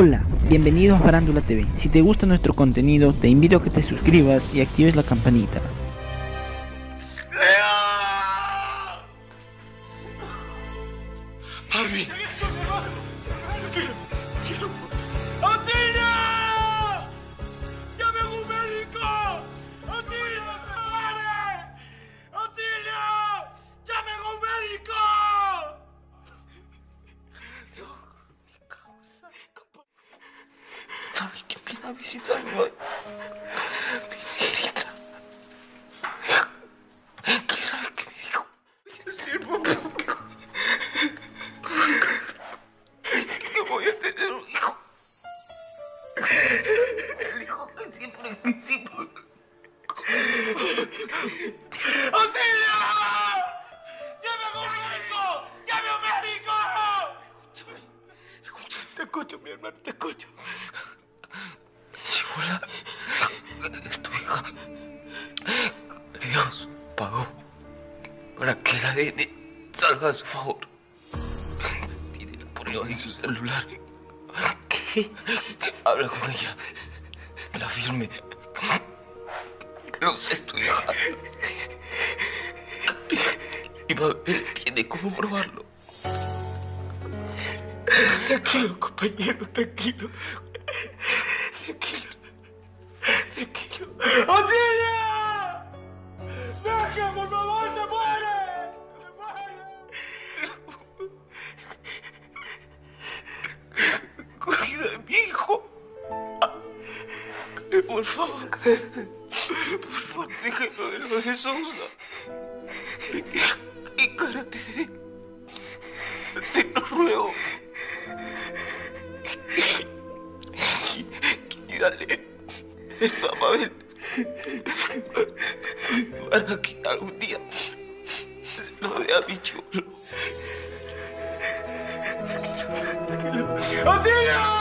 Hola, bienvenido a Farándula TV. Si te gusta nuestro contenido, te invito a que te suscribas y actives la campanita. A visitarme hoy? Mi negrita. ¿Qué sabes qué me dijo? Yo sirvo público. Que voy a tener un hijo. El hijo que siempre quisimos. ¡Otina! ¡Llame a un médico! ¡Llame a un médico! Escúchame, escúchame, te escucho, mi hermano, te escucho. Chibola, es tu hija. Dios pagó para que el ADN salga a su favor. Tiene la prueba en su celular. ¿Qué? Habla con ella. La firme. Sé, es tu hija. Y Mabel tiene cómo probarlo. Tranquilo, compañero. Tranquilo. Tranquilo. Por favor. Por favor, déjalo de lo de Sousa. Encárate de él. Te lo ruego. Y dale esto a Mabel. Para que algún día se lo dé a mi chulo. ¡Otina!